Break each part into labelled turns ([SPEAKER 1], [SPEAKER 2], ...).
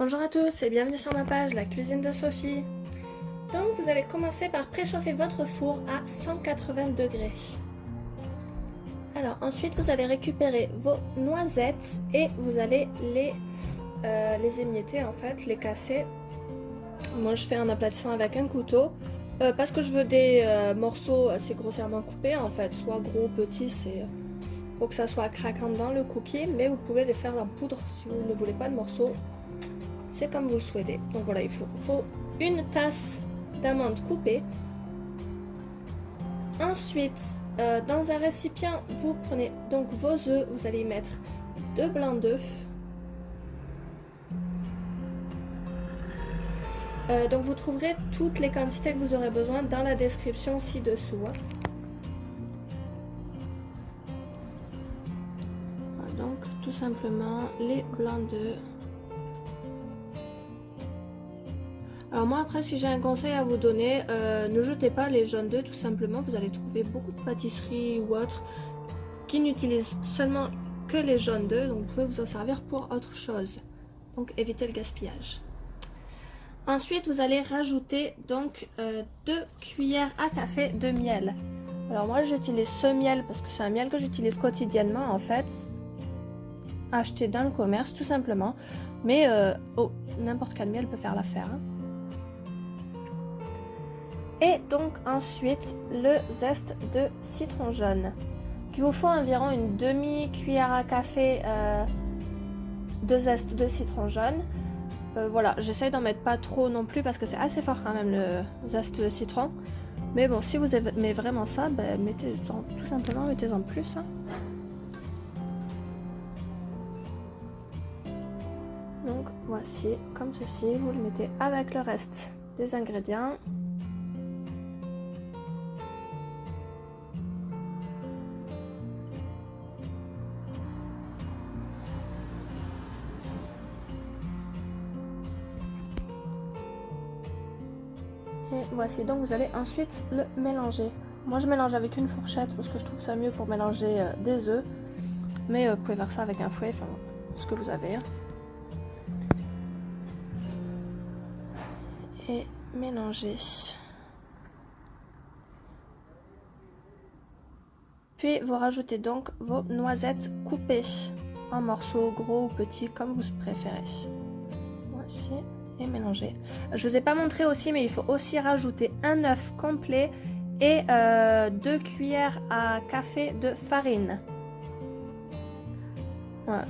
[SPEAKER 1] Bonjour à tous et bienvenue sur ma page La Cuisine de Sophie. Donc vous allez commencer par préchauffer votre four à 180 degrés. Alors ensuite vous allez récupérer vos noisettes et vous allez les, euh, les émietter en fait, les casser. Moi je fais un aplatissant avec un couteau euh, parce que je veux des euh, morceaux assez grossièrement coupés en fait, soit gros, petits, c'est pour que ça soit craquant dans le cookie, mais vous pouvez les faire en poudre si vous ne voulez pas de morceaux. Comme vous le souhaitez. Donc voilà, il faut, une tasse d'amandes coupées. Ensuite, euh, dans un récipient, vous prenez donc vos œufs, vous allez mettre deux blancs d'œufs. Euh, donc vous trouverez toutes les quantités que vous aurez besoin dans la description ci-dessous. Hein. donc tout simplement les blancs d'œufs. Alors moi après si j'ai un conseil à vous donner, euh, ne jetez pas les jaunes d'œufs tout simplement, vous allez trouver beaucoup de pâtisseries ou autres qui n'utilisent seulement que les jaunes d'œufs, donc vous pouvez vous en servir pour autre chose. Donc évitez le gaspillage. Ensuite vous allez rajouter donc euh, deux cuillères à café de miel. Alors moi j'utilise ce miel parce que c'est un miel que j'utilise quotidiennement en fait. Acheté dans le commerce tout simplement. Mais euh, oh, n'importe quel miel peut faire l'affaire. Hein. Et donc ensuite le zeste de citron jaune. Il vous faut environ une demi-cuillère à café euh, de zeste de citron jaune. Euh, voilà, j'essaye d'en mettre pas trop non plus parce que c'est assez fort quand même le zeste de citron. Mais bon, si vous aimez vraiment ça, ben, mettez tout simplement mettez-en plus. Hein. Donc voici, comme ceci, vous le mettez avec le reste des ingrédients. Et voici, donc vous allez ensuite le mélanger. Moi je mélange avec une fourchette parce que je trouve ça mieux pour mélanger euh, des œufs. Mais euh, vous pouvez faire ça avec un fouet, enfin ce que vous avez. Hein. Et mélanger. Puis vous rajoutez donc vos noisettes coupées en morceaux gros ou petits comme vous préférez. Voici mélanger. Je vous ai pas montré aussi, mais il faut aussi rajouter un œuf complet et euh, deux cuillères à café de farine.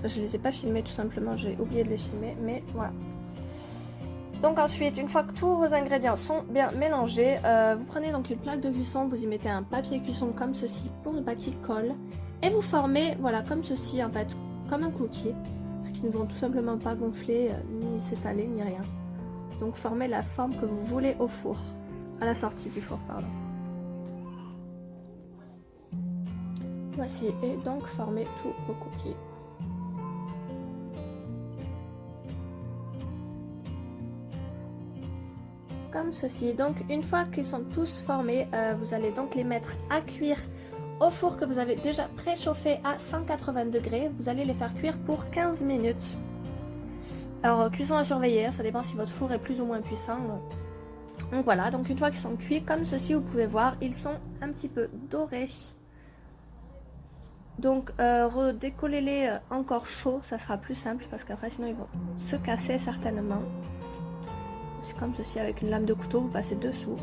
[SPEAKER 1] Je les ai pas filmés tout simplement, j'ai oublié de les filmer, mais voilà. Donc ensuite, une fois que tous vos ingrédients sont bien mélangés, euh, vous prenez donc une plaque de cuisson, vous y mettez un papier cuisson comme ceci pour ne pas qu'il colle. Et vous formez, voilà, comme ceci en fait, comme un cookie. Ce qui ne vont tout simplement pas gonfler, euh, ni s'étaler, ni rien. Donc formez la forme que vous voulez au four, à la sortie du four, pardon. Voici, et donc formez tous vos cookies. Comme ceci. Donc une fois qu'ils sont tous formés, euh, vous allez donc les mettre à cuire au four que vous avez déjà préchauffé à 180 degrés. Vous allez les faire cuire pour 15 minutes. Alors, euh, cuisson à surveiller, hein, ça dépend si votre four est plus ou moins puissant. Donc voilà, donc une fois qu'ils sont cuits, comme ceci, vous pouvez voir, ils sont un petit peu dorés. Donc, euh, redécollez-les euh, encore chauds, ça sera plus simple parce qu'après, sinon, ils vont se casser certainement. C'est comme ceci, avec une lame de couteau, vous passez dessous.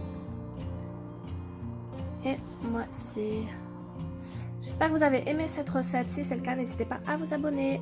[SPEAKER 1] Et voici. J'espère que vous avez aimé cette recette. Si c'est le cas, n'hésitez pas à vous abonner.